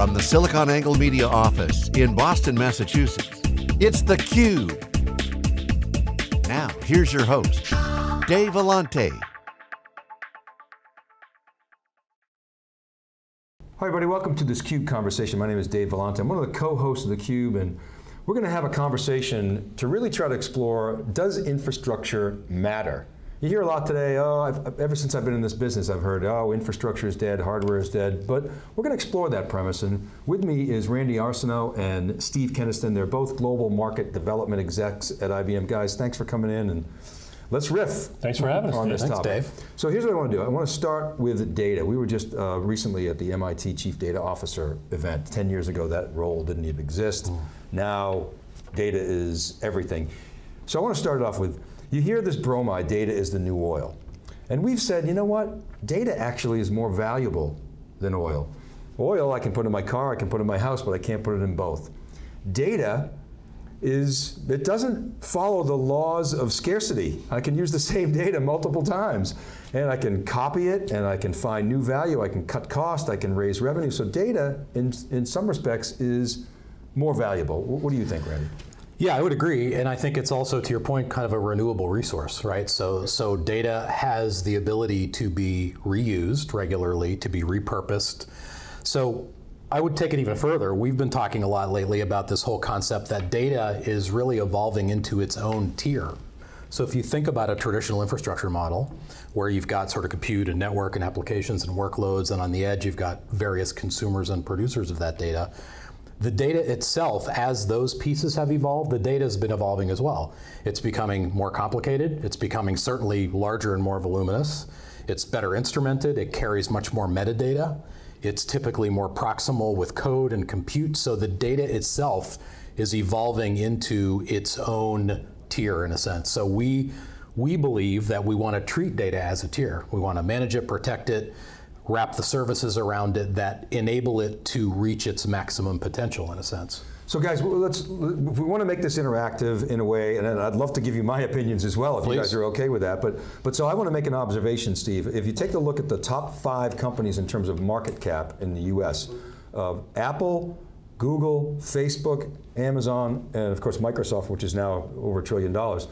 From the SiliconANGLE Media office in Boston, Massachusetts, it's theCUBE. Now, here's your host, Dave Vellante. Hi everybody, welcome to this CUBE conversation. My name is Dave Vellante. I'm one of the co-hosts of theCUBE and we're going to have a conversation to really try to explore, does infrastructure matter? You hear a lot today, oh, I've, ever since I've been in this business, I've heard, oh, infrastructure is dead, hardware is dead, but we're going to explore that premise, and with me is Randy Arsenault and Steve Kenniston. They're both global market development execs at IBM. Guys, thanks for coming in, and let's riff. Thanks for having us, on this Thanks, topic. Dave. So here's what I want to do. I want to start with data. We were just uh, recently at the MIT Chief Data Officer event. 10 years ago, that role didn't even exist. Mm. Now, data is everything. So I want to start it off with, you hear this bromide, data is the new oil. And we've said, you know what? Data actually is more valuable than oil. Oil I can put in my car, I can put in my house, but I can't put it in both. Data is, it doesn't follow the laws of scarcity. I can use the same data multiple times. And I can copy it, and I can find new value, I can cut cost, I can raise revenue. So data, in, in some respects, is more valuable. What do you think, Randy? Yeah, I would agree, and I think it's also, to your point, kind of a renewable resource, right? So, so data has the ability to be reused regularly, to be repurposed. So I would take it even further. We've been talking a lot lately about this whole concept that data is really evolving into its own tier. So if you think about a traditional infrastructure model, where you've got sort of compute and network and applications and workloads, and on the edge you've got various consumers and producers of that data, the data itself, as those pieces have evolved, the data has been evolving as well. It's becoming more complicated, it's becoming certainly larger and more voluminous, it's better instrumented, it carries much more metadata, it's typically more proximal with code and compute, so the data itself is evolving into its own tier in a sense. So we, we believe that we want to treat data as a tier. We want to manage it, protect it, wrap the services around it that enable it to reach its maximum potential in a sense. So guys, let's, if we want to make this interactive in a way, and I'd love to give you my opinions as well if Please. you guys are okay with that, but, but so I want to make an observation, Steve. If you take a look at the top five companies in terms of market cap in the US, uh, Apple, Google, Facebook, Amazon, and of course Microsoft, which is now over a trillion dollars,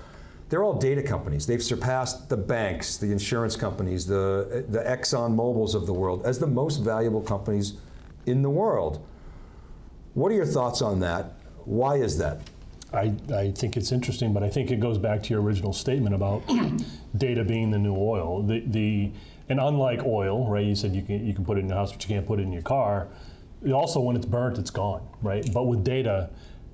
they're all data companies. They've surpassed the banks, the insurance companies, the, the Exxon Mobils of the world as the most valuable companies in the world. What are your thoughts on that? Why is that? I, I think it's interesting, but I think it goes back to your original statement about data being the new oil. The, the, and unlike oil, right, you said you can, you can put it in your house, but you can't put it in your car. Also, when it's burnt, it's gone, right? But with data,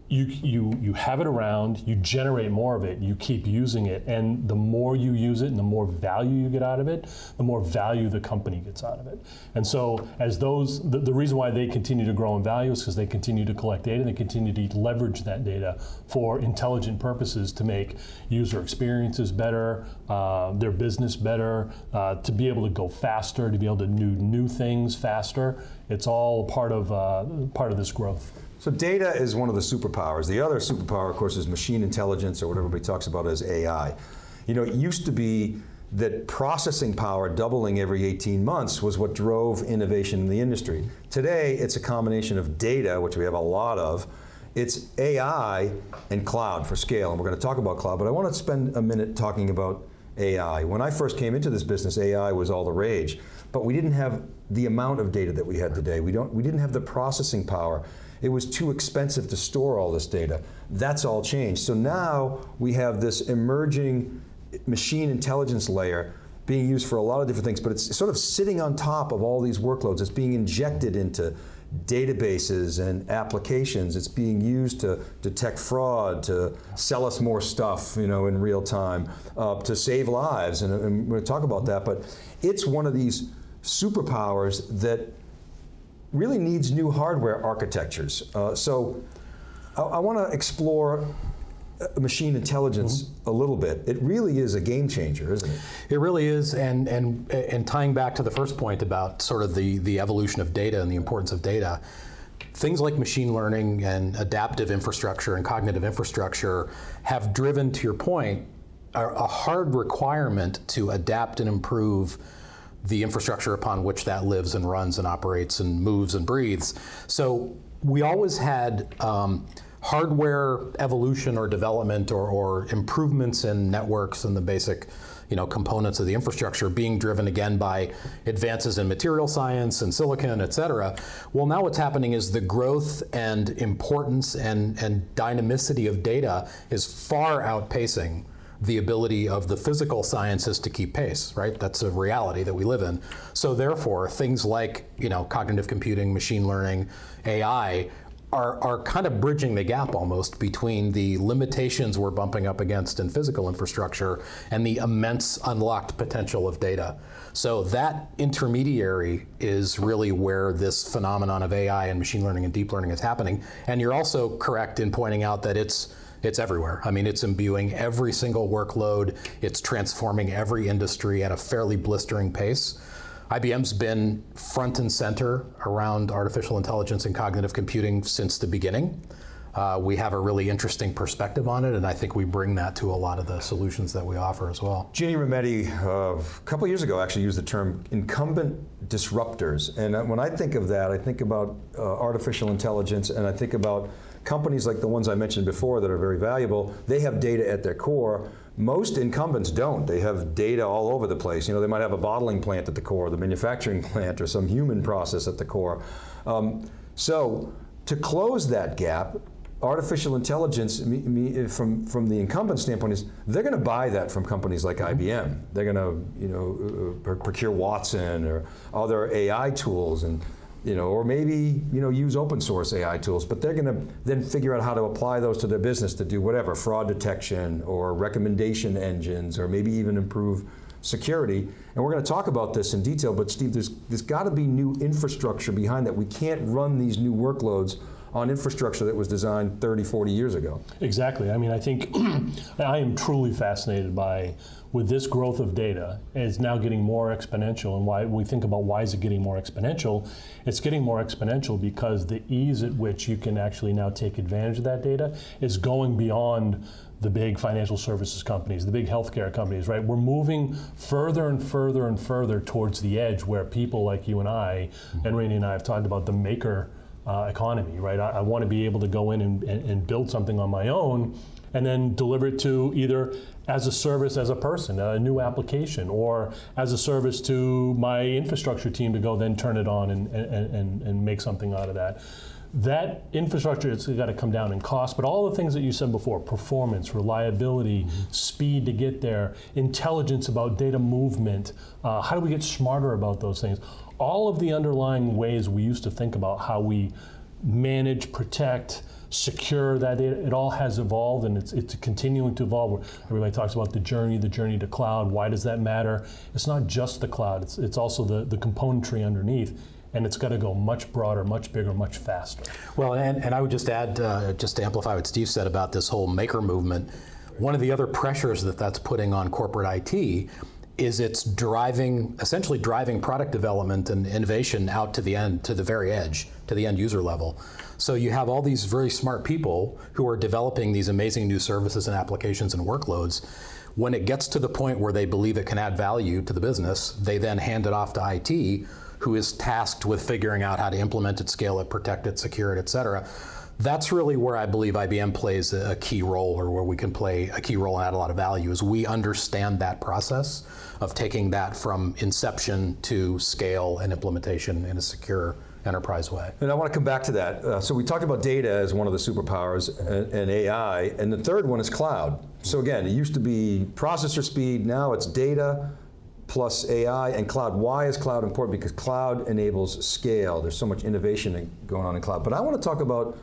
you, you, you have it around, you generate more of it, you keep using it, and the more you use it and the more value you get out of it, the more value the company gets out of it. And so as those, the, the reason why they continue to grow in value is because they continue to collect data, and they continue to leverage that data for intelligent purposes to make user experiences better, uh, their business better, uh, to be able to go faster, to be able to do new things faster. It's all part of, uh, part of this growth. So data is one of the superpowers. The other superpower, of course, is machine intelligence, or what everybody talks about as AI. You know, it used to be that processing power doubling every 18 months was what drove innovation in the industry. Today, it's a combination of data, which we have a lot of, it's AI and cloud for scale, and we're going to talk about cloud, but I want to spend a minute talking about AI. When I first came into this business, AI was all the rage, but we didn't have the amount of data that we had today. We, don't, we didn't have the processing power. It was too expensive to store all this data. That's all changed. So now we have this emerging machine intelligence layer being used for a lot of different things, but it's sort of sitting on top of all these workloads. It's being injected into databases and applications. It's being used to detect fraud, to sell us more stuff you know, in real time, uh, to save lives, and, and we're going to talk about that, but it's one of these superpowers that really needs new hardware architectures. Uh, so I, I want to explore uh, machine intelligence mm -hmm. a little bit. It really is a game changer, isn't it? It really is, and, and, and tying back to the first point about sort of the, the evolution of data and the importance of data, things like machine learning and adaptive infrastructure and cognitive infrastructure have driven, to your point, a, a hard requirement to adapt and improve the infrastructure upon which that lives and runs and operates and moves and breathes. So we always had um, hardware evolution or development or, or, improvements in networks and the basic you know, components of the infrastructure being driven again by advances in material science and silicon, et cetera. Well, now what's happening is the growth and importance and, and dynamicity of data is far outpacing the ability of the physical sciences to keep pace, right? That's a reality that we live in. So therefore, things like you know, cognitive computing, machine learning, AI are, are kind of bridging the gap almost between the limitations we're bumping up against in physical infrastructure and the immense unlocked potential of data. So that intermediary is really where this phenomenon of AI and machine learning and deep learning is happening. And you're also correct in pointing out that it's it's everywhere. I mean, it's imbuing every single workload. It's transforming every industry at a fairly blistering pace. IBM's been front and center around artificial intelligence and cognitive computing since the beginning. Uh, we have a really interesting perspective on it, and I think we bring that to a lot of the solutions that we offer as well. Ginni Rometty, uh, a couple years ago, actually used the term incumbent disruptors. And uh, when I think of that, I think about uh, artificial intelligence, and I think about companies like the ones I mentioned before that are very valuable. They have data at their core, most incumbents don't. They have data all over the place. You know, they might have a bottling plant at the core, the manufacturing plant, or some human process at the core. Um, so to close that gap, artificial intelligence me, me, from, from the incumbent standpoint is they're going to buy that from companies like IBM. They're going to you know, uh, procure Watson or other AI tools and you know, or maybe you know use open source AI tools, but they're going to then figure out how to apply those to their business to do whatever fraud detection or recommendation engines, or maybe even improve security. And we're going to talk about this in detail. But Steve, there's there's got to be new infrastructure behind that. We can't run these new workloads on infrastructure that was designed 30, 40 years ago. Exactly. I mean, I think I am truly fascinated by with this growth of data, it's now getting more exponential. And why we think about why is it getting more exponential? It's getting more exponential because the ease at which you can actually now take advantage of that data is going beyond the big financial services companies, the big healthcare companies, right? We're moving further and further and further towards the edge where people like you and I, and Randy and I have talked about the maker uh, economy, right? I, I want to be able to go in and, and, and build something on my own and then deliver it to either as a service as a person, a new application, or as a service to my infrastructure team to go then turn it on and, and, and, and make something out of that. That infrastructure has got to come down in cost, but all the things that you said before, performance, reliability, mm -hmm. speed to get there, intelligence about data movement, uh, how do we get smarter about those things? All of the underlying ways we used to think about how we manage, protect, secure that data. It all has evolved and it's, it's continuing to evolve. Everybody talks about the journey, the journey to cloud. Why does that matter? It's not just the cloud, it's, it's also the, the componentry underneath and it's got to go much broader, much bigger, much faster. Well, and, and I would just add, uh, just to amplify what Steve said about this whole maker movement, one of the other pressures that that's putting on corporate IT is it's driving, essentially driving product development and innovation out to the end, to the very edge, to the end user level. So you have all these very smart people who are developing these amazing new services and applications and workloads. When it gets to the point where they believe it can add value to the business, they then hand it off to IT, who is tasked with figuring out how to implement it, scale it, protect it, secure it, et cetera that's really where I believe IBM plays a key role or where we can play a key role and add a lot of value is we understand that process of taking that from inception to scale and implementation in a secure enterprise way. And I want to come back to that. Uh, so we talked about data as one of the superpowers and, and, AI, and the third one is cloud. So again, it used to be processor speed, now it's data plus AI and cloud. Why is cloud important? Because cloud enables scale. There's so much innovation going on in cloud. But I want to talk about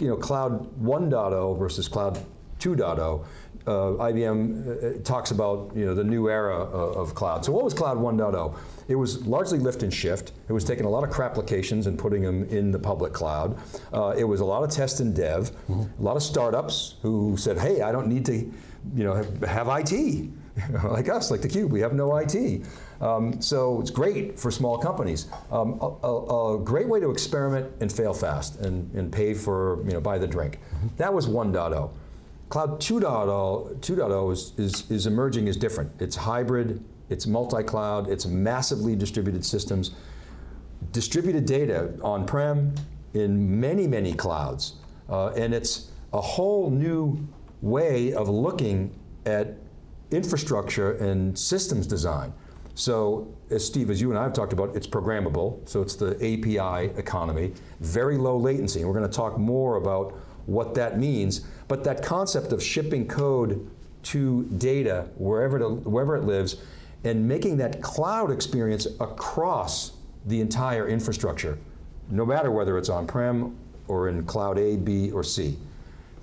you know, cloud 1.0 versus cloud 2.0. Uh, IBM uh, talks about you know, the new era of, of cloud. So what was cloud 1.0? It was largely lift and shift. It was taking a lot of crap applications and putting them in the public cloud. Uh, it was a lot of test and dev, mm -hmm. a lot of startups who said, hey, I don't need to you know, have, have IT. like us, like theCUBE, we have no IT. Um, so it's great for small companies. Um, a, a, a, great way to experiment and fail fast and, and pay for, you know, buy the drink. Mm -hmm. That was 1.0. Cloud 2.0, 2.0 is, is, is emerging as different. It's hybrid, it's multi-cloud, it's massively distributed systems, distributed data on-prem in many, many clouds. Uh, and it's a whole new way of looking at infrastructure and systems design. So, as Steve, as you and I have talked about, it's programmable, so it's the API economy, very low latency, and we're going to talk more about what that means, but that concept of shipping code to data wherever, wherever it lives and making that cloud experience across the entire infrastructure, no matter whether it's on-prem or in cloud A, B, or C.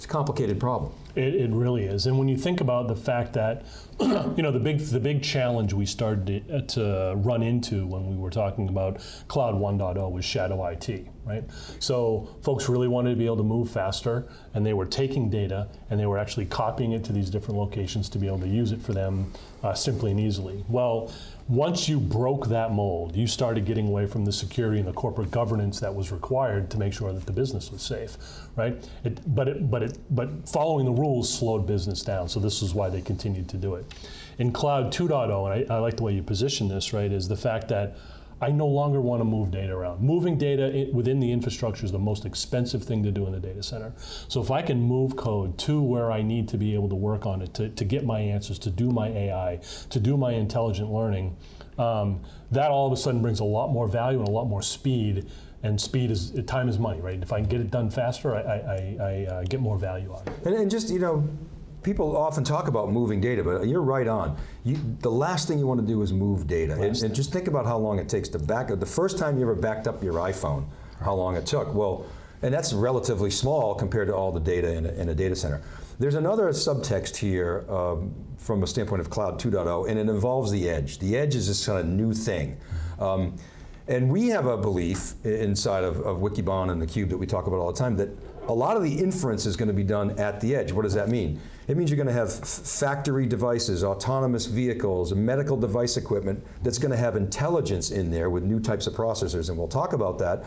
It's a complicated problem. It, it, really is, and when you think about the fact that, you know, the big the big challenge we started to, uh, to, run into when we were talking about Cloud 1.0 was shadow IT, right? So folks really wanted to be able to move faster, and they were taking data and they were actually copying it to these different locations to be able to use it for them uh, simply and easily. Well, once you broke that mold, you started getting away from the security and the corporate governance that was required to make sure that the business was safe, right? It, but it, but it, but following the rules slowed business down. So this is why they continued to do it. In Cloud 2.0, and I, I like the way you position this, right, is the fact that I no longer want to move data around. Moving data within the infrastructure is the most expensive thing to do in the data center. So if I can move code to where I need to be able to work on it, to, to get my answers, to do my AI, to do my intelligent learning, um, that all of a sudden brings a lot more value and a lot more speed. And speed is time is money, right? If I can get it done faster, I, I, I uh, get more value out of it. And, and just you know, people often talk about moving data, but you're right on. You, the last thing you want to do is move data. And, and, just think about how long it takes to back up. The first time you ever backed up your iPhone, how long it took. Well, and that's relatively small compared to all the data in a, in a data center. There's another subtext here um, from a standpoint of Cloud 2.0, and it involves the edge. The edge is this kind of new thing. Um, and we have a belief inside of, of Wikibon and theCUBE that we talk about all the time that a lot of the inference is going to be done at the edge. What does that mean? It means you're going to have factory devices, autonomous vehicles, medical device equipment that's going to have intelligence in there with new types of processors, and we'll talk about that.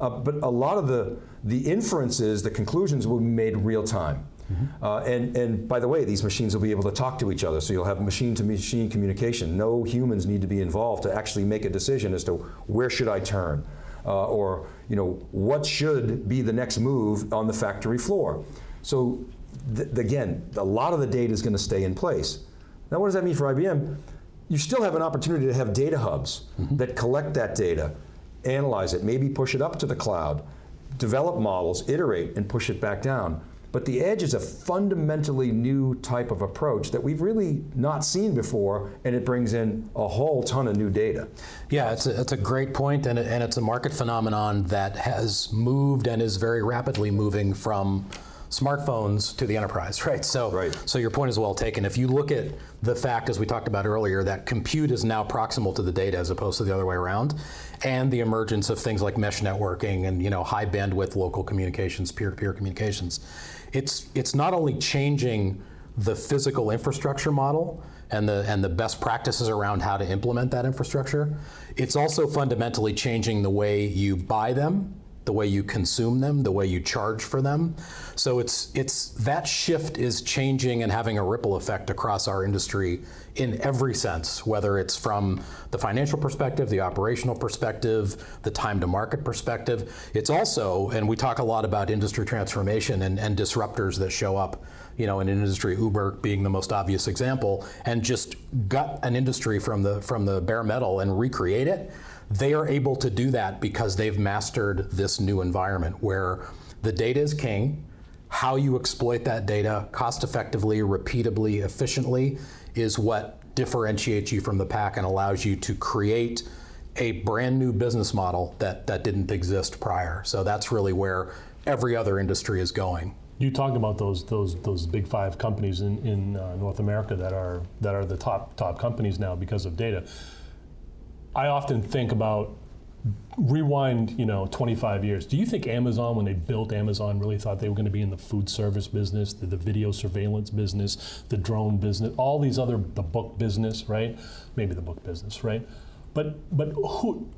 Uh, but a lot of the, the inferences, the conclusions will be made real time. Mm -hmm. uh, and, and by the way, these machines will be able to talk to each other, so you'll have machine-to-machine -machine communication. No humans need to be involved to actually make a decision as to where should I turn, uh, or you know, what should be the next move on the factory floor. So th again, a lot of the data is going to stay in place. Now what does that mean for IBM? You still have an opportunity to have data hubs mm -hmm. that collect that data, analyze it, maybe push it up to the cloud, develop models, iterate, and push it back down. But the edge is a fundamentally new type of approach that we've really not seen before, and it brings in a whole ton of new data. Yeah, it's a, it's a great point, and, it, and it's a market phenomenon that has moved and is very rapidly moving from smartphones to the enterprise, right? So, right. so your point is well taken. If you look at the fact, as we talked about earlier, that compute is now proximal to the data as opposed to the other way around, and the emergence of things like mesh networking and you know high bandwidth local communications, peer-to-peer -peer communications, it's it's not only changing the physical infrastructure model and the and the best practices around how to implement that infrastructure, it's also fundamentally changing the way you buy them the way you consume them, the way you charge for them. So it's, it's, that shift is changing and having a ripple effect across our industry in every sense, whether it's from the financial perspective, the operational perspective, the time to market perspective. It's also, and we talk a lot about industry transformation and, and disruptors that show up you know, in an industry, Uber being the most obvious example, and just gut an industry from the, from the bare metal and recreate it. They are able to do that because they've mastered this new environment where the data is king, how you exploit that data cost effectively, repeatably, efficiently is what differentiates you from the pack and allows you to create a brand new business model that, that didn't exist prior. So that's really where every other industry is going. You talked about those those those big five companies in, in uh, North America that are that are the top top companies now because of data. I often think about rewind, you know, 25 years. Do you think Amazon, when they built Amazon, really thought they were going to be in the food service business, the, the, video surveillance business, the drone business, all these other, the book business, right? Maybe the book business, right? But but who?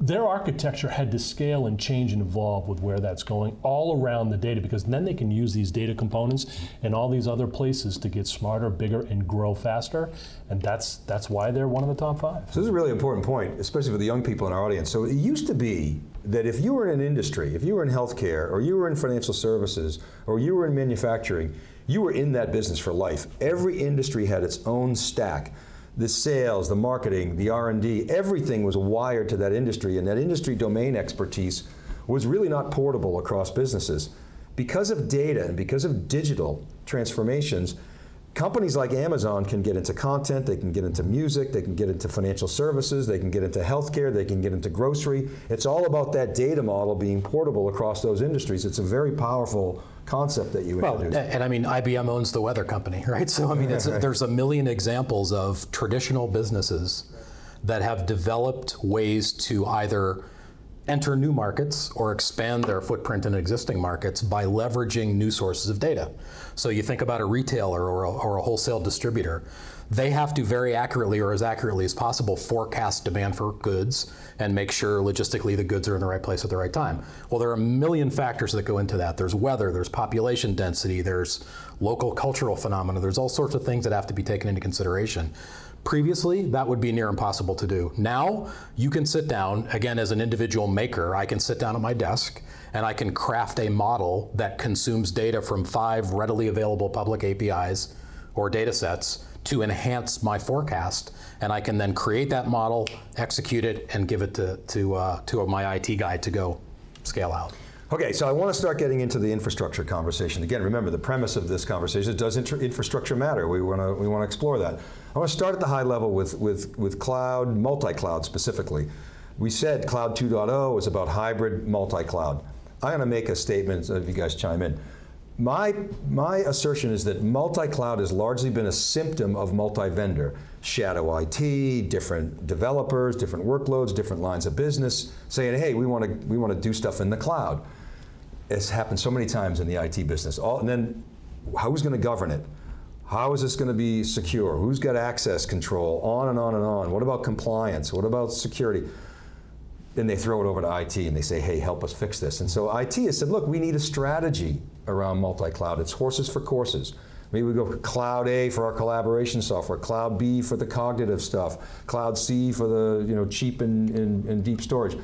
Their architecture had to scale and change and evolve with where that's going all around the data because then they can use these data components and all these other places to get smarter, bigger, and grow faster. And that's that's why they're one of the top five. So this is a really important point, especially for the young people in our audience. So it used to be that if you were in an industry, if you were in healthcare, or you were in financial services, or you were in manufacturing, you were in that business for life. Every industry had its own stack the sales, the marketing, the R&D, everything was wired to that industry and that industry domain expertise was really not portable across businesses. Because of data and because of digital transformations, companies like Amazon can get into content, they can get into music, they can get into financial services, they can get into healthcare, they can get into grocery. It's all about that data model being portable across those industries. It's a very powerful concept that you well, introduced. And I mean, IBM owns the weather company, right? So I mean, there's a million examples of traditional businesses that have developed ways to either enter new markets or expand their footprint in existing markets by leveraging new sources of data. So you think about a retailer or a, or a wholesale distributor they have to very accurately or as accurately as possible forecast demand for goods and make sure logistically the goods are in the right place at the right time. Well, there are a million factors that go into that. There's weather, there's population density, there's local cultural phenomena, there's all sorts of things that have to be taken into consideration. Previously, that would be near impossible to do. Now, you can sit down, again, as an individual maker, I can sit down at my desk and I can craft a model that consumes data from five readily available public APIs or data sets to enhance my forecast, and I can then create that model, execute it, and give it to, to, uh, to my IT guy to go scale out. Okay, so I want to start getting into the infrastructure conversation. Again, remember the premise of this conversation does infrastructure matter? We want to we want to explore that. I want to start at the high level with with with cloud, multi-cloud specifically. We said cloud 2.0 is about hybrid multi-cloud. I'm going to make a statement if you guys chime in. My, my assertion is that multi-cloud has largely been a symptom of multi-vendor. Shadow IT, different developers, different workloads, different lines of business, saying, hey, we want to we want to do stuff in the cloud. It's happened so many times in the IT business. All, and then, who's going to govern it? How is this going to be secure? Who's got access control? On and on and on. What about compliance? What about security? Then they throw it over to IT and they say, hey, help us fix this. And so IT has said, look, we need a strategy around multi-cloud. It's horses for courses. Maybe we go Cloud A for our collaboration software, Cloud B for the cognitive stuff, Cloud C for the you know cheap and, and, and deep storage.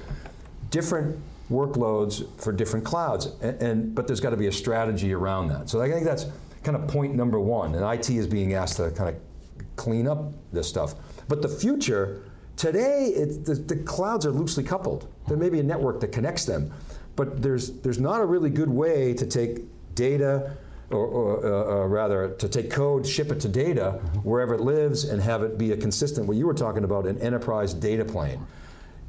Different workloads for different clouds, and, and but there's got to be a strategy around that. So I think that's kind of point number one, and IT is being asked to kind of clean up this stuff. But the future, today, the, the clouds are loosely coupled. There may be a network that connects them, but there's, there's not a really good way to take data, or, or uh, uh, rather, to take code, ship it to data wherever it lives, and have it be a consistent, what you were talking about, an enterprise data plane.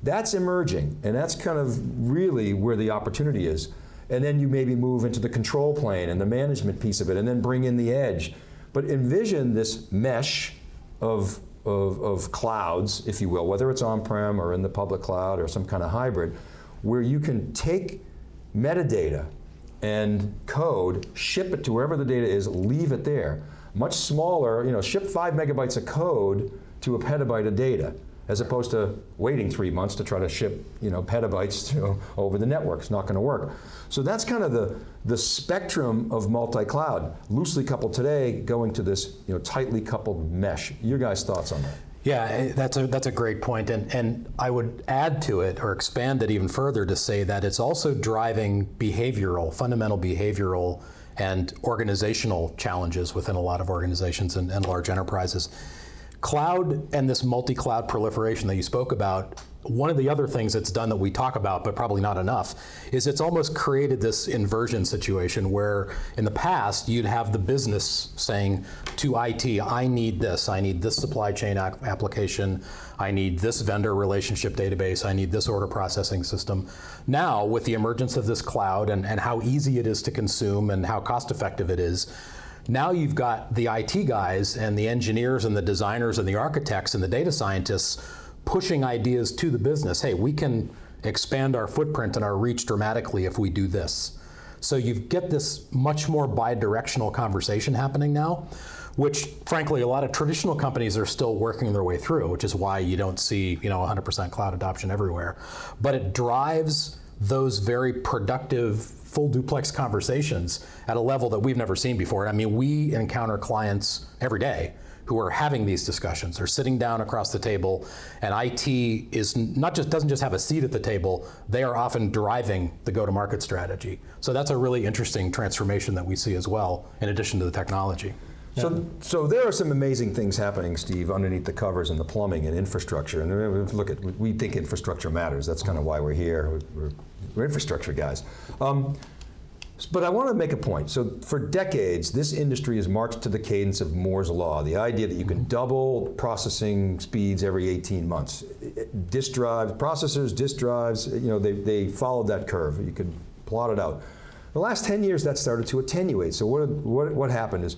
That's emerging, and that's kind of really where the opportunity is. And then you maybe move into the control plane and the management piece of it, and then bring in the edge. But envision this mesh of, of, of clouds, if you will, whether it's on-prem or in the public cloud or some kind of hybrid, where you can take metadata and code, ship it to wherever the data is, leave it there. Much smaller, you know, ship five megabytes of code to a petabyte of data, as opposed to waiting three months to try to ship, you know, petabytes to, over the network. It's not going to work. So that's kind of the, the spectrum of multi-cloud, loosely coupled today, going to this, you know, tightly coupled mesh. Your guys' thoughts on that? Yeah, eh, that's a, that's a great point. And, and I would add to it or expand it even further to say that it's also driving behavioral, fundamental behavioral and organizational challenges within a lot of organizations and, and large enterprises. Cloud and this multi-cloud proliferation that you spoke about one of the other things it's done that we talk about, but probably not enough, is it's almost created this inversion situation where in the past you'd have the business saying to IT, I need this, I need this supply chain application, I need this vendor relationship database, I need this order processing system. Now, with the emergence of this cloud and, and how easy it is to consume and how cost effective it is, now you've got the IT guys and the engineers and the designers and the architects and the data scientists pushing ideas to the business. Hey, we can expand our footprint and our reach dramatically if we do this. So you get this much more bi-directional conversation happening now, which frankly a lot of traditional companies are still working their way through, which is why you don't see you know 100% cloud adoption everywhere. But it drives those very productive full duplex conversations at a level that we've never seen before. I mean, we encounter clients every day who are having these discussions. They're sitting down across the table, and IT is not just doesn't just have a seat at the table. They are often driving the go-to-market strategy. So that's a really interesting transformation that we see as well, in addition to the technology. So, so there are some amazing things happening, Steve, underneath the covers and the plumbing and infrastructure. And uh, look at, we think infrastructure matters. That's kind of why we're here. We're, we're infrastructure guys. Um, but I want to make a point. So for decades, this industry has marched to the cadence of Moore's Law, the idea that you can double processing speeds every 18 months. Disk drives, processors, disk drives, you know, they, they followed that curve. You could plot it out. The last 10 years, that started to attenuate. So what, what, what happened is,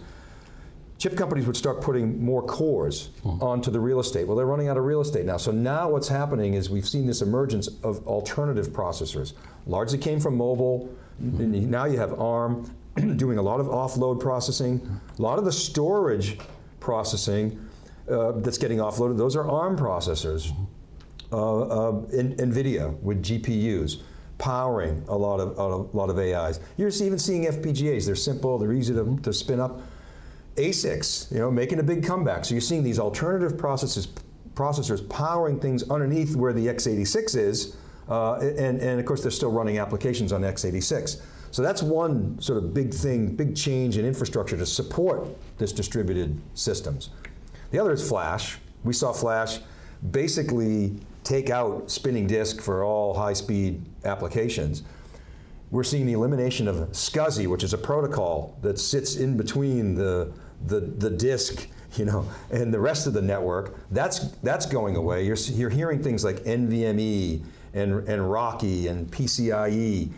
chip companies would start putting more cores hmm. onto the real estate. Well, they're running out of real estate now. So now what's happening is we've seen this emergence of alternative processors. Largely came from mobile, hmm. now you have ARM doing a lot of offload processing. A lot of the storage processing uh, that's getting offloaded, those are ARM processors. Hmm. Uh, uh, in, NVIDIA with GPUs powering a lot of, a lot of AIs. You're even seeing FPGAs. They're simple, they're easy to, to spin up. ASICs, you know, making a big comeback. So you're seeing these alternative processes, processors powering things underneath where the x86 is, uh, and, and of course they're still running applications on x86. So that's one sort of big thing, big change in infrastructure to support this distributed systems. The other is flash. We saw flash basically take out spinning disk for all high-speed applications. We're seeing the elimination of SCSI, which is a protocol that sits in between the the, the disk you know, and the rest of the network, that's, that's going away. You're, you're hearing things like NVMe and, and RoCE and PCIe,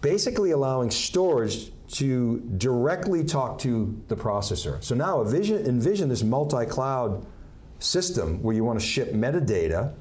basically allowing storage to directly talk to the processor. So now envision, envision this multi-cloud system where you want to ship metadata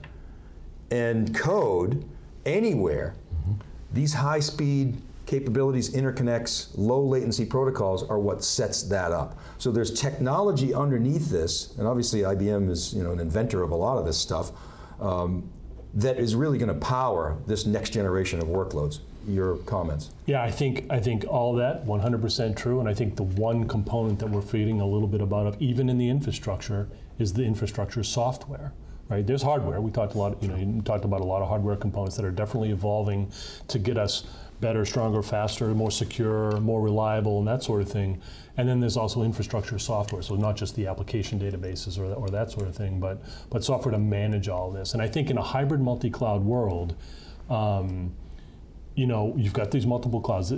and code anywhere. Mm -hmm. These high-speed capabilities, interconnects, low latency protocols are what sets that up. So there's technology underneath this, and obviously IBM is you know, an inventor of a lot of this stuff, um, that is really going to power this next generation of workloads. Your comments? Yeah, I think I think all that 100% true, and I think the one component that we're feeding a little bit about, even in the infrastructure, is the infrastructure software right? There's hardware. We talked a lot, you know, you talked about a lot of hardware components that are definitely evolving to get us better, stronger, faster, more secure, more reliable, and that sort of thing. And then there's also infrastructure software, so not just the application databases or, or that sort of thing, but, but software to manage all this. And I think in a hybrid multi-cloud world, um, you know, you've got these multiple clouds.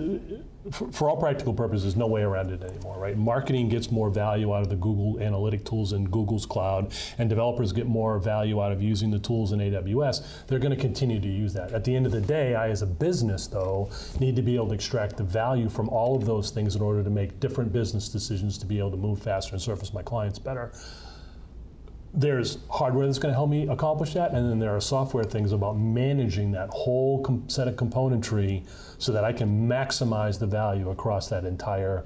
For, for, all practical purposes, there's no way around it anymore, right? Marketing gets more value out of the Google analytic tools in Google's cloud, and developers get more value out of using the tools in AWS. They're going to continue to use that. At the end of the day, I, as a business, though, need to be able to extract the value from all of those things in order to make different business decisions to be able to move faster and service my clients better there's hardware that's going to help me accomplish that, and then there are software things about managing that whole set of componentry so that I can maximize the value across that entire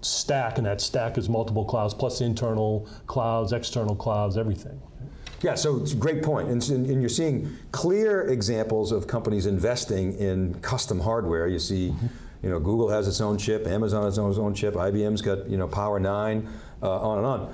stack, and that stack is multiple clouds plus internal clouds, external clouds, everything. Yeah, so it's a great point. And, and, you're seeing clear examples of companies investing in custom hardware. You see, mm -hmm. you know, Google has its own chip, Amazon has its own chip, IBM's got, you know, Power 9, uh, on and on.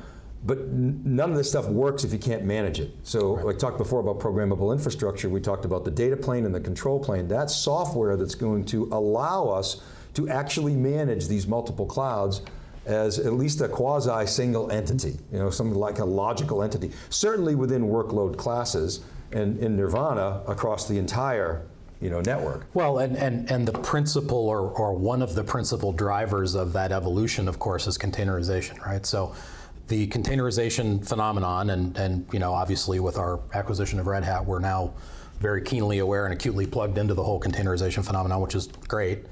But none of this stuff works if you can't manage it. So right. I talked before about programmable infrastructure. We talked about the data plane and the control plane. That's software that's going to allow us to actually manage these multiple clouds as at least a quasi single entity, you know, something like a logical entity. Certainly within workload classes and in Nirvana across the entire you know, network. Well, and, and, and the principal or, or one of the principal drivers of that evolution, of course, is containerization, right? So the containerization phenomenon, and, and you know, obviously with our acquisition of Red Hat, we're now very keenly aware and acutely plugged into the whole containerization phenomenon, which is great.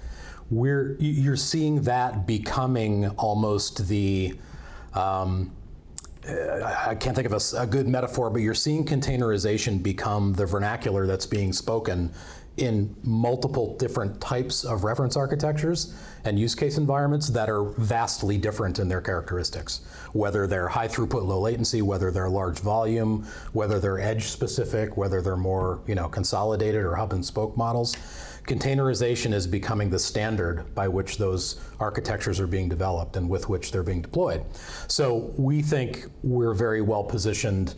We're, you're seeing that becoming almost the, um, I can't think of a, a, good metaphor, but you're seeing containerization become the vernacular that's being spoken in multiple different types of reference architectures and use case environments that are vastly different in their characteristics. Whether they're high throughput, low latency, whether they're large volume, whether they're edge specific, whether they're more you know, consolidated or hub and spoke models. Containerization is becoming the standard by which those architectures are being developed and with which they're being deployed. So we think we're very well positioned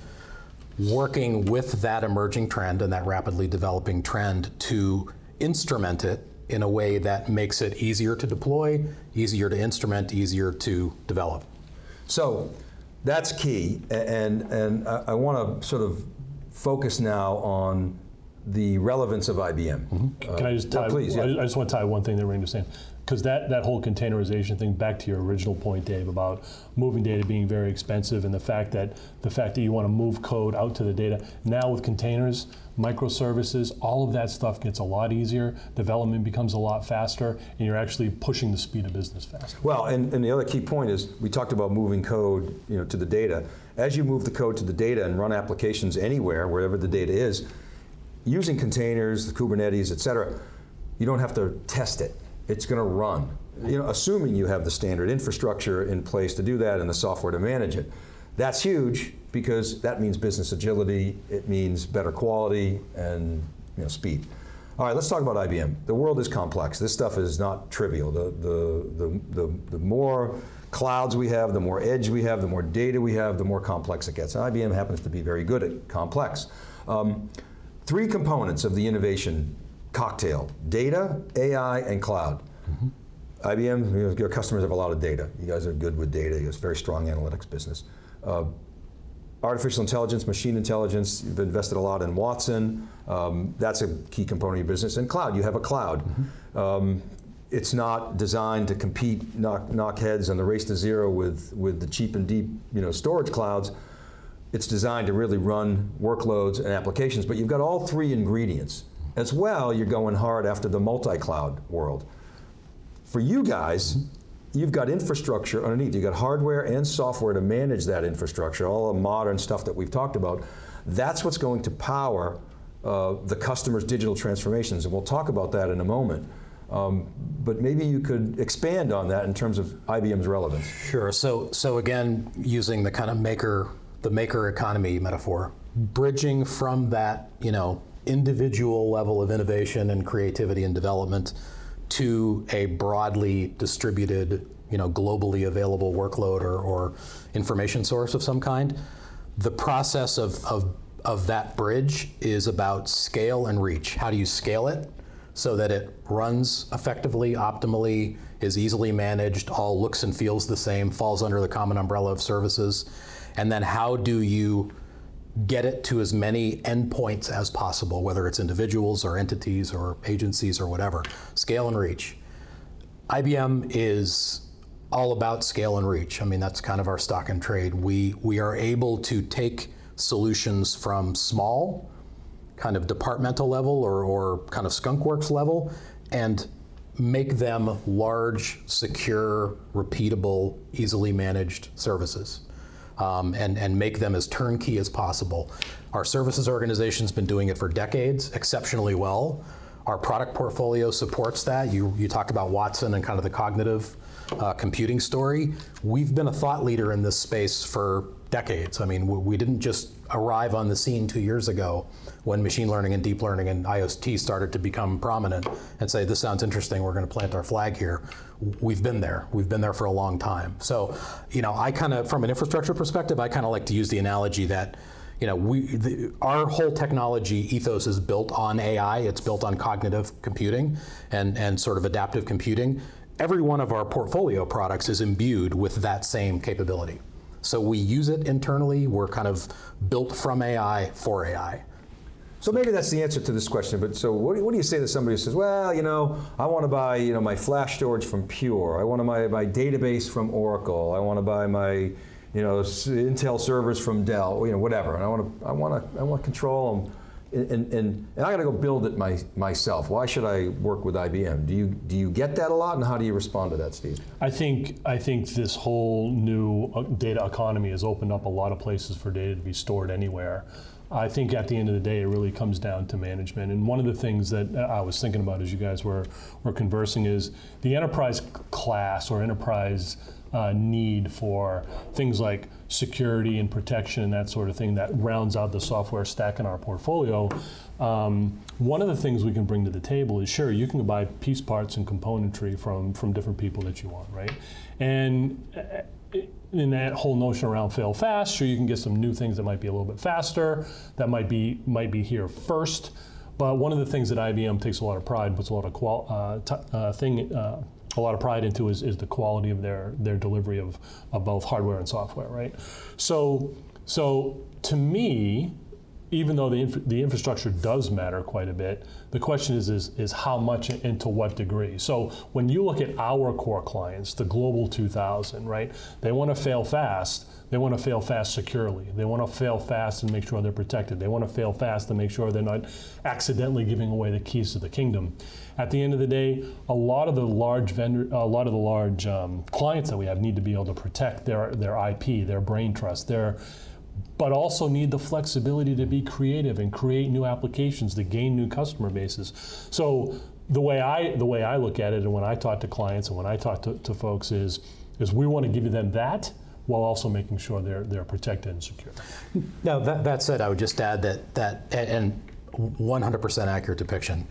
working with that emerging trend and that rapidly developing trend to instrument it in a way that makes it easier to deploy, easier to instrument, easier to develop. So that's key, and, and I, I want to sort of focus now on the relevance of IBM. Mm -hmm. uh, Can I just tie, please, yeah. I just want to tie one thing that Ring was saying because that, that whole containerization thing, back to your original point, Dave, about moving data being very expensive and the fact that the fact that you want to move code out to the data. Now with containers, microservices, all of that stuff gets a lot easier, development becomes a lot faster, and you're actually pushing the speed of business faster. Well, and, and the other key point is, we talked about moving code you know, to the data. As you move the code to the data and run applications anywhere, wherever the data is, using containers, the Kubernetes, et cetera, you don't have to test it it's going to run. You know, assuming you have the standard infrastructure in place to do that and the software to manage it. That's huge because that means business agility, it means better quality and you know, speed. All right, let's talk about IBM. The world is complex. This stuff is not trivial. The, the, the, the, the more clouds we have, the more edge we have, the more data we have, the more complex it gets. And IBM happens to be very good at complex. Um, three components of the innovation cocktail, data, AI, and cloud. Mm -hmm. IBM, your customers have a lot of data. You guys are good with data. You have a very strong analytics business. Uh, artificial intelligence, machine intelligence, you've invested a lot in Watson. Um, that's a key component of your business. And cloud, you have a cloud. Mm -hmm. um, it's not designed to compete, knock, knock heads on the race to zero with, with the cheap and deep you know, storage clouds. It's designed to really run workloads and applications, but you've got all three ingredients. As well, you're going hard after the multi-cloud world. For you guys, you've got infrastructure underneath. You've got hardware and software to manage that infrastructure, all the modern stuff that we've talked about. That's what's going to power uh, the customer's digital transformations, and we'll talk about that in a moment. Um, but maybe you could expand on that in terms of IBM's relevance. Sure, so, so again, using the kind of maker, the maker economy metaphor, bridging from that, you know, individual level of innovation and creativity and development to a broadly distributed, you know, globally available workload or, or information source of some kind. The process of, of, of that bridge is about scale and reach. How do you scale it so that it runs effectively, optimally, is easily managed, all looks and feels the same, falls under the common umbrella of services? And then how do you get it to as many endpoints as possible, whether it's individuals or entities or agencies or whatever. Scale and reach. IBM is all about scale and reach. I mean, that's kind of our stock and trade. We, we are able to take solutions from small, kind of departmental level or, or kind of skunkworks level, and make them large, secure, repeatable, easily managed services um, and, and make them as turnkey as possible. Our services organization's been doing it for decades, exceptionally well. Our product portfolio supports that. You, you talked about Watson and kind of the cognitive uh, computing story. We've been a thought leader in this space for decades. I mean, we didn't just arrive on the scene two years ago when machine learning and deep learning and IoT started to become prominent and say, this sounds interesting, we're going to plant our flag here. We've been there. We've been there for a long time. So, you know, I kind of, from an infrastructure perspective, I kind of like to use the analogy that you know, we, the, our whole technology ethos is built on AI. It's built on cognitive computing and, and sort of adaptive computing. Every one of our portfolio products is imbued with that same capability. So we use it internally. We're kind of built from AI for AI. So maybe that's the answer to this question, but so what do, what do you say to somebody who says, well, you know, I want to buy, you know, my flash storage from Pure, I want to buy my database from Oracle, I want to buy my, you know, Intel servers from Dell, you know, whatever, and I want to, I want to, I want to control them, and, and, and I got to go build it my, myself. Why should I work with IBM? Do you, do you get that a lot, and how do you respond to that, Steve? I think, I think this whole new uh, data economy has opened up a lot of places for data to be stored anywhere. I think at the end of the day, it really comes down to management. And one of the things that I was thinking about as you guys were, were conversing is the enterprise class or enterprise uh, need for things like security and protection and that sort of thing that rounds out the software stack in our portfolio. Um, one of the things we can bring to the table is sure, you can buy piece parts and componentry from, from different people that you want, right? And uh, in that whole notion around fail fast, sure you can get some new things that might be a little bit faster, that might be might be here first. But one of the things that IBM takes a lot of pride, puts a lot of qual, uh, uh, thing, uh, a lot of pride into is, is the quality of their their delivery of, of both hardware and software, right? So so to me, even though the, the infrastructure does matter quite a bit, the question is, is, is how much and to what degree. So when you look at our core clients, the Global 2000, right, they want to fail fast. They want to fail fast securely. They want to fail fast and make sure they're protected. They want to fail fast to make sure they're not accidentally giving away the keys to the kingdom. At the end of the day, a lot of the large vendor, a lot of the large um, clients that we have need to be able to protect their their IP, their brain trust, their but also need the flexibility to be creative and create new applications to gain new customer bases. So the way I the way I look at it, and when I talk to clients and when I talk to, to folks is is we want to give them that while also making sure they're they're protected and secure. Now that, that said, I would just add that that and 100% accurate depiction.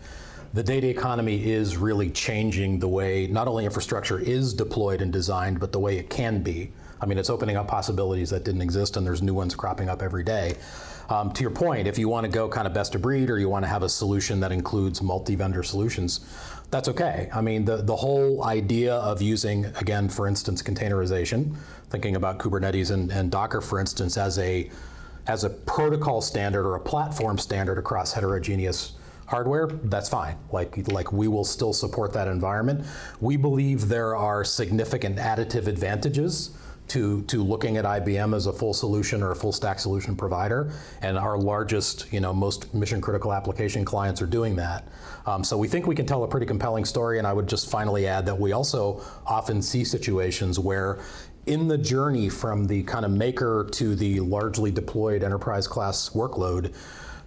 The data economy is really changing the way not only infrastructure is deployed and designed, but the way it can be. I mean, it's opening up possibilities that didn't exist, and there's new ones cropping up every day. Um, to your point, if you want to go kind of best of breed or you want to have a solution that includes multi-vendor solutions, that's okay. I mean, the, the whole idea of using, again, for instance, containerization, thinking about Kubernetes and, and Docker, for instance, as a as a protocol standard or a platform standard across heterogeneous hardware, that's fine. Like, like we will still support that environment. We believe there are significant additive advantages to, to looking at IBM as a full solution or a full stack solution provider. And our largest, you know, most mission critical application clients are doing that. Um, so we think we can tell a pretty compelling story. And I would just finally add that we also often see situations where in the journey from the kind of maker to the largely deployed enterprise class workload,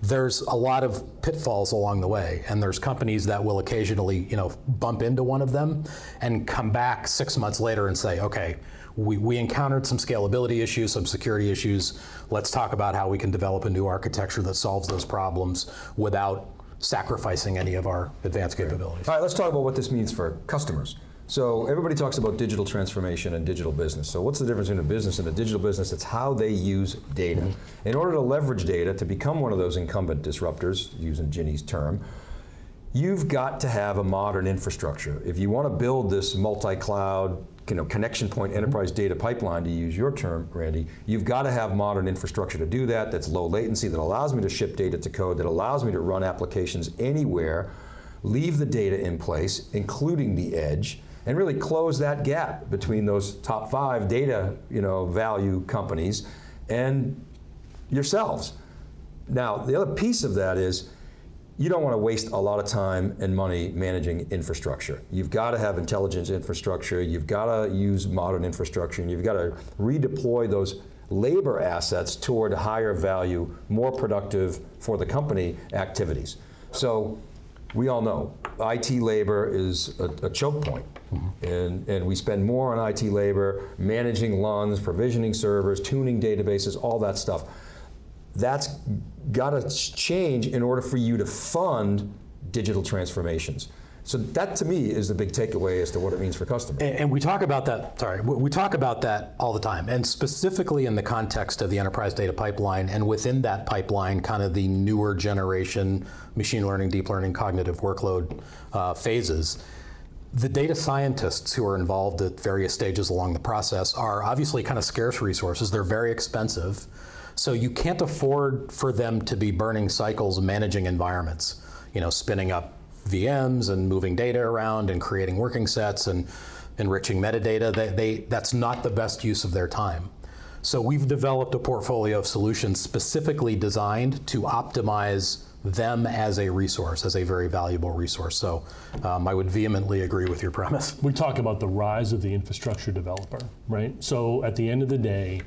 there's a lot of pitfalls along the way and there's companies that will occasionally you know bump into one of them and come back six months later and say okay we, we encountered some scalability issues, some security issues. Let's talk about how we can develop a new architecture that solves those problems without sacrificing any of our advanced capabilities. All right, let's talk about what this means for customers. So everybody talks about digital transformation and digital business. So what's the difference between a business and a digital business? It's how they use data. Mm -hmm. In order to leverage data to become one of those incumbent disruptors, using Ginni's term, you've got to have a modern infrastructure. If you want to build this multi-cloud you know, connection point mm-hmm. enterprise data pipeline, to use your term, Randy, you've got to have modern infrastructure to do that, that's low latency, that allows me to ship data to code, that allows me to run applications anywhere, leave the data in place, including the edge, and really close that gap between those top five data you know, value companies and yourselves. Now, the other piece of that is, you don't want to waste a lot of time and money managing infrastructure. You've got to have intelligence infrastructure, you've got to use modern infrastructure, and you've got to redeploy those labor assets toward higher value, more productive for the company activities. So we all know IT labor is a, a choke point. Mm -hmm. and, and we spend more on IT labor, managing LUNs, provisioning servers, tuning databases, all that stuff that's got to change in order for you to fund digital transformations. So that to me is the big takeaway as to what it means for customers. And, and, we talk about that, sorry, we talk about that all the time, and specifically in the context of the enterprise data pipeline, and within that pipeline, kind of the newer generation machine learning, deep learning, cognitive workload uh, phases. The data scientists who are involved at various stages along the process are obviously kind of scarce resources. They're very expensive. So you can't afford for them to be burning cycles managing environments, you know, spinning up VMs and moving data around and creating working sets and enriching metadata. They, they, that's not the best use of their time. So we've developed a portfolio of solutions specifically designed to optimize them as a resource, as a very valuable resource. So um, I would vehemently agree with your premise. We talk about the rise of the infrastructure developer, right? So at the end of the day,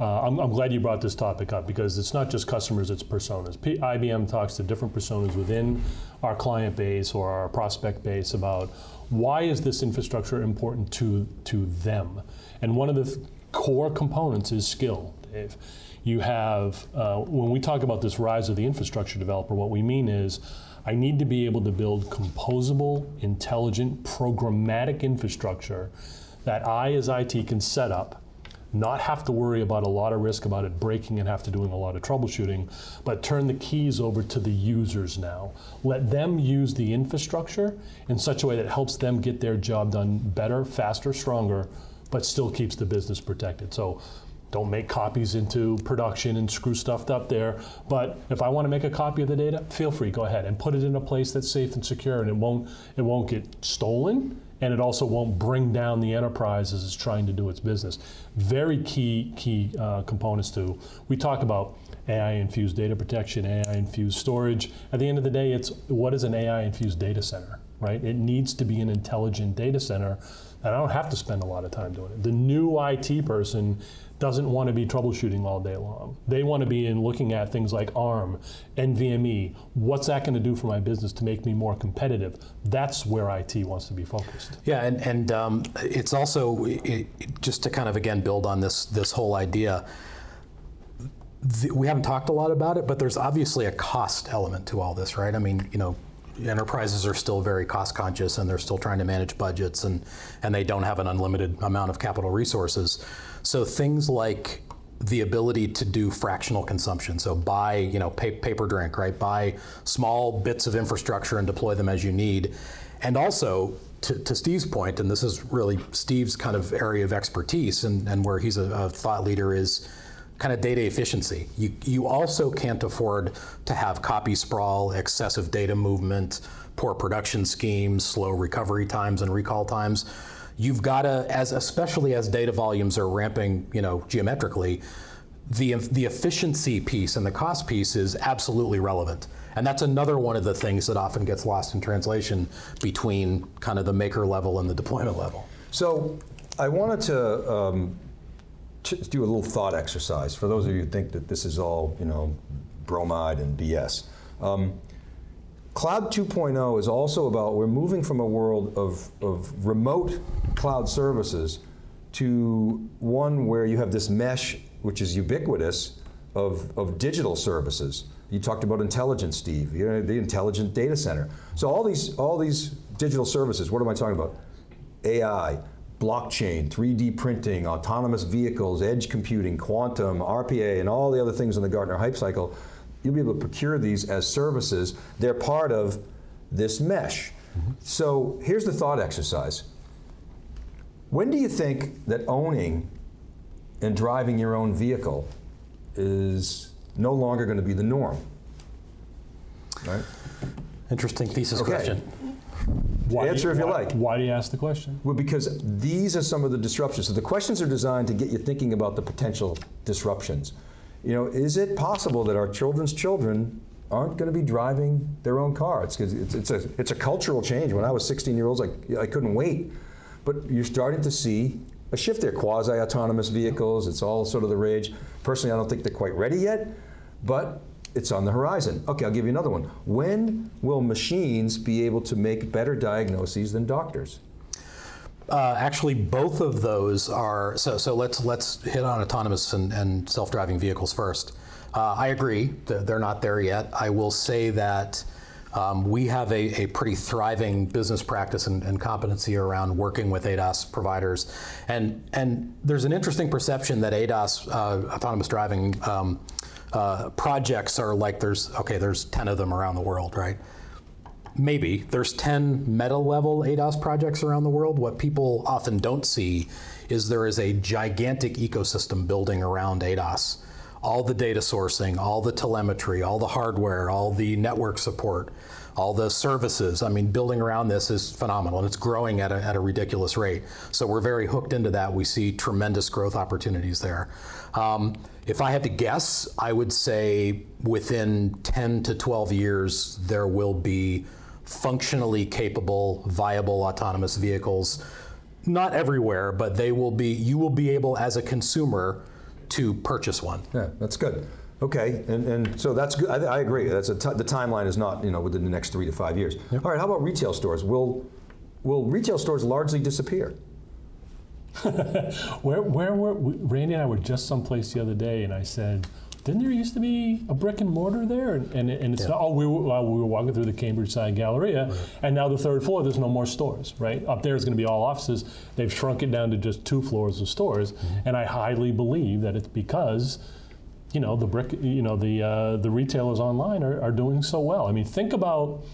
uh, I'm, I'm, glad you brought this topic up because it's not just customers, it's personas. P IBM talks to different personas within our client base or our prospect base about why is this infrastructure important to, to them? And one of the th core components is skill, Dave. You have, uh, when we talk about this rise of the infrastructure developer, what we mean is I need to be able to build composable, intelligent, programmatic infrastructure that I, as IT, can set up not have to worry about a lot of risk about it breaking and have to doing a lot of troubleshooting, but turn the keys over to the users now. Let them use the infrastructure in such a way that helps them get their job done better, faster, stronger, but still keeps the business protected. So don't make copies into production and screw stuff up there. But if I want to make a copy of the data, feel free, go ahead and put it in a place that's safe and secure and it won't, it won't get stolen and it also won't bring down the enterprise as it's trying to do its business. Very key, key uh, components to, we talk about AI-infused data protection, AI-infused storage. At the end of the day, it's what is an AI-infused data center, right? It needs to be an intelligent data center and I don't have to spend a lot of time doing it. The new IT person doesn't want to be troubleshooting all day long. They want to be in looking at things like ARM, NVMe. What's that going to do for my business to make me more competitive? That's where IT wants to be focused. Yeah, and, and um, it's also, it, just to kind of again build on this, this whole idea, we haven't talked a lot about it, but there's obviously a cost element to all this, right? I mean, you know, enterprises are still very cost conscious and they're still trying to manage budgets and, and they don't have an unlimited amount of capital resources. So things like the ability to do fractional consumption. So buy, you know, pay, paper drink, right? Buy small bits of infrastructure and deploy them as you need. And also, to, to Steve's point, and this is really Steve's kind of area of expertise and, and where he's a, a thought leader is kind of data efficiency. You, you also can't afford to have copy sprawl, excessive data movement, poor production schemes, slow recovery times and recall times. You've got to, as especially as data volumes are ramping, you know, geometrically, the, the efficiency piece and the cost piece is absolutely relevant. And that's another one of the things that often gets lost in translation between kind of the maker level and the deployment level. So I wanted to um, do a little thought exercise for those of you who think that this is all, you know, bromide and BS. Um, Cloud 2.0 is also about, we're moving from a world of, of remote cloud services to one where you have this mesh, which is ubiquitous, of, of digital services. You talked about intelligence, Steve, you know, the intelligent data center. So all these, all these digital services, what am I talking about? AI, blockchain, 3D printing, autonomous vehicles, edge computing, quantum, RPA, and all the other things in the Gartner hype cycle, you'll be able to procure these as services. They're part of this mesh. Mm -hmm. So here's the thought exercise. When do you think that owning and driving your own vehicle is no longer going to be the norm? Right? Interesting thesis okay. question. Why Answer you, if you why, like. Why do you ask the question? Well, because these are some of the disruptions. So the questions are designed to get you thinking about the potential disruptions. You know, is it possible that our children's children aren't going to be driving their own car? It's, it's, it's, a, it's a cultural change. When I was 16 years old, I, I couldn't wait. But you're starting to see a shift there. Quasi-autonomous vehicles, it's all sort of the rage. Personally, I don't think they're quite ready yet, but it's on the horizon. Okay, I'll give you another one. When will machines be able to make better diagnoses than doctors? Uh, actually, both of those are, so, so let's, let's hit on autonomous and, and self-driving vehicles first. Uh, I agree, that they're not there yet. I will say that um, we have a, a, pretty thriving business practice and, and, competency around working with ADAS providers. And, and there's an interesting perception that ADAS, uh, autonomous driving um, uh, projects are like there's, okay, there's 10 of them around the world, right? Maybe. There's 10 meta level ADAS projects around the world. What people often don't see is there is a gigantic ecosystem building around ADAS. All the data sourcing, all the telemetry, all the hardware, all the network support, all the services. I mean, building around this is phenomenal and it's growing at a, at a ridiculous rate. So we're very hooked into that. We see tremendous growth opportunities there. Um, if I had to guess, I would say within 10 to 12 years, there will be functionally capable, viable autonomous vehicles. Not everywhere, but they will be, you will be able as a consumer to purchase one. Yeah, that's good. Okay, and, and so that's good. I, I agree. That's a t- the timeline is not you know within the next three to five years. All right, how about retail stores? Will will retail stores largely disappear? Where, where were we- Randy and I were just someplace the other day, and I said, "Didn't there used to be a brick and mortar there?" And, and, and it's not. Oh, we were, well, we were walking through the CambridgeSide Galleria, and now the third floor, there's no more stores. Right up there is going to be all offices. They've shrunk it down to just two floors of stores, and I highly believe that it's because. You know the brick. You know the uh, the retailers online are, are doing so well. I mean, think about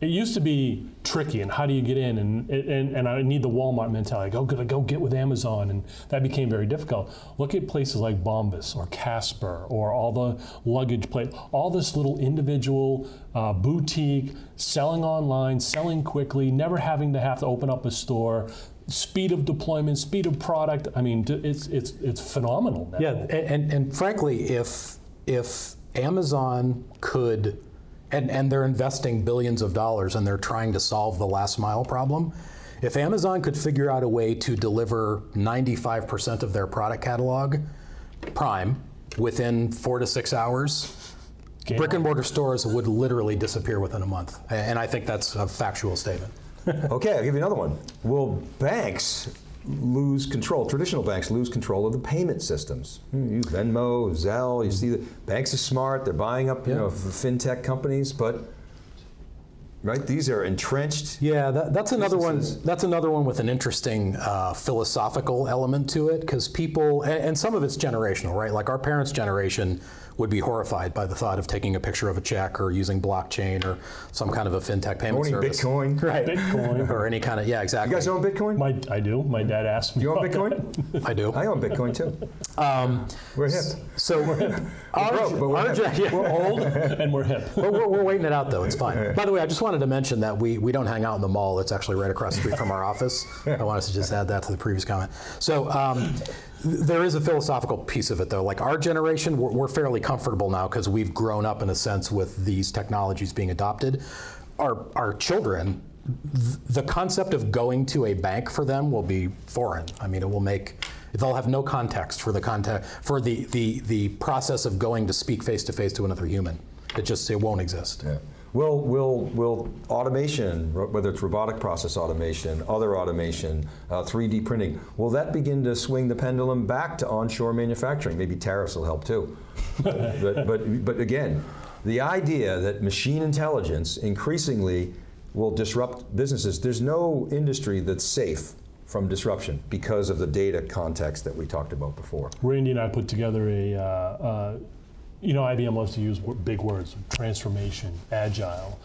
it used to be tricky, and how do you get in? And and, and I need the Walmart mentality. Go, go, go get with Amazon, and that became very difficult. Look at places like Bombas or Casper or all the luggage place, all this little individual uh, boutique selling online, selling quickly, never having to have to open up a store. Speed of deployment, speed of product. I mean, it's it's it's phenomenal. Now. Yeah, and, and, and frankly, if if Amazon could, and, and they're investing billions of dollars and they're trying to solve the last mile problem, if Amazon could figure out a way to deliver 95% of their product catalog, Prime, within four to six hours, Game brick and mortar stores would literally disappear within a month. And I think that's a factual statement. Okay, I'll give you another one. Will banks lose control? Traditional banks lose control of the payment systems. Hmm, You Venmo, Zelle. You see the banks are smart. They're buying up you Yeah. know fintech companies, but right these are entrenched. Yeah, that, that's another one. That's another one with an interesting uh, philosophical element to it, because people, and, and some of it's generational, right? Like our parents' generation would be horrified by the thought of taking a picture of a check or using blockchain or some kind of a fintech payment Owning service, Bitcoin. right? Bitcoin. or any kind of yeah, exactly. You guys own Bitcoin? My, I do. My dad asked me. you own. Bitcoin? I do. I own Bitcoin too. We're hip. So we're hip. Our, broke, but we're hip. yeah. We're old and we're hip. But we're, we're waiting it out though. It's fine. By the way, I just wanted to mention that we, we don't hang out in the mall. It's actually right across the street from our office. I wanted to just add that to the previous comment. So um, th- there is a philosophical piece of it though. Like our generation, we're, we're fairly comfortable now because we've grown up in a sense with these technologies being adopted. Our our children. th- The concept of going to a bank for them will be foreign. I mean, it will make they'll have no context for the context for the, the, the process of going to speak face to face to another human. It just it won't exist. Yeah. Will, will, will automation, whether it's robotic process automation, other automation, uh, 3D printing, will that begin to swing the pendulum back to onshore manufacturing? Maybe tariffs will help too. but, but, but again, the idea that machine intelligence increasingly will disrupt businesses, there's no industry that's safe from disruption because of the data context that we talked about before. Randy and I put together a, uh, uh, you know, IBM loves to use big words, transformation, agile.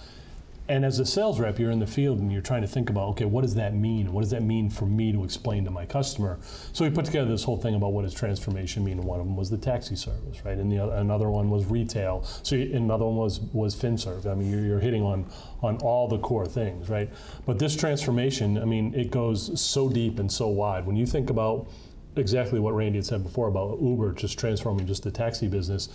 And as a sales rep, you're in the field and you're trying to think about, okay, what does that mean? What does that mean for me to explain to my customer? So we put together this whole thing about what does transformation mean. One of them was the taxi service, right? And the other, another one was retail. So another one was was FinServe. I mean, you're, you're hitting on on all the core things, right? But this transformation, I mean, it goes so deep and so wide. When you think about exactly what Randy had said before about Uber just transforming just the taxi business.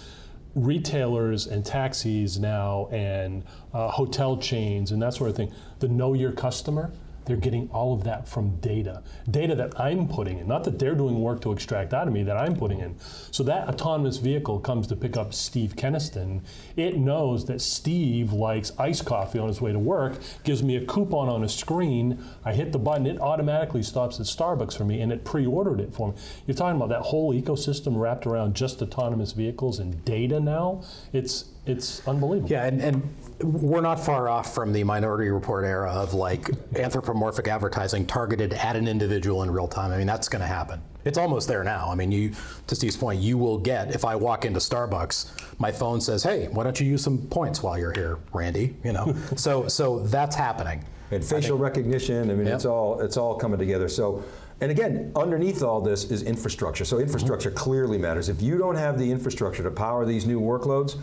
Retailers and taxis now, and uh, hotel chains, and that sort of thing. The know your customer, they're getting all of that from data. Data that I'm putting in, not that they're doing work to extract out of me, that I'm putting in. So that autonomous vehicle comes to pick up Steve Kenniston. It knows that Steve likes iced coffee on his way to work, gives me a coupon on a screen. I hit the button, it automatically stops at Starbucks for me, and it pre ordered it for me. You're talking about that whole ecosystem wrapped around just autonomous vehicles and data now. It's, it's unbelievable. Yeah, and, and we're not far off from the Minority Report era of like anthropomorphic advertising targeted at an individual in real time. I mean, that's going to happen. It's almost there now. I mean, you to Steve's point, you will get if I walk into Starbucks, my phone says, "Hey, why don't you use some points while you're here, Randy?" You know, so so that's happening. And facial recognition, I mean, Yep. it's all it's all coming together. So, and again, underneath all this is infrastructure. So infrastructure mm-hmm. clearly matters. If you don't have the infrastructure to power these new workloads,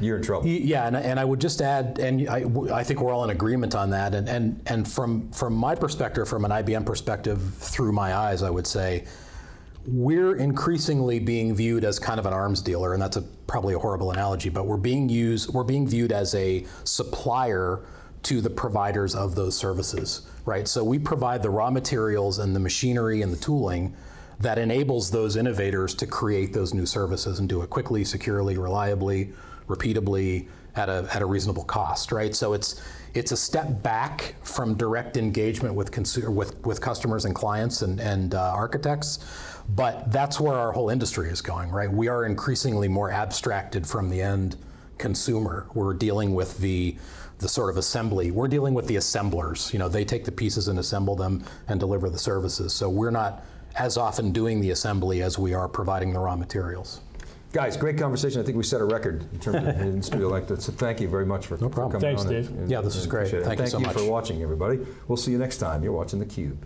you're in trouble. Yeah, and, and I would just add, and I, I think we're all in agreement on that. And, and, and from, from my perspective, from an IBM perspective, through my eyes, I would say, we're increasingly being viewed as kind of an arms dealer, and that's a, probably a horrible analogy, but we're being used, we're being viewed as a supplier to the providers of those services, right? So we provide the raw materials and the machinery and the tooling that enables those innovators to create those new services and do it quickly, securely, reliably, repeatably, at a, at a reasonable cost, right? So it's it's a step back from direct engagement with consumer, with, with customers and clients and, and uh, architects, but that's where our whole industry is going, right? We are increasingly more abstracted from the end consumer. We're dealing with the the sort of assembly. We're dealing with the assemblers. You know, they take the pieces and assemble them and deliver the services. So we're not as often doing the assembly as we are providing the raw materials. Guys, great conversation. I think we set a record in terms of in studio like that. So thank you very much for, problem. for coming Thanks, on. Dave. and- Yeah, this is great. appreciate it. Thank you Thank so you much. for watching, everybody. We'll see you next time. You're watching theCUBE.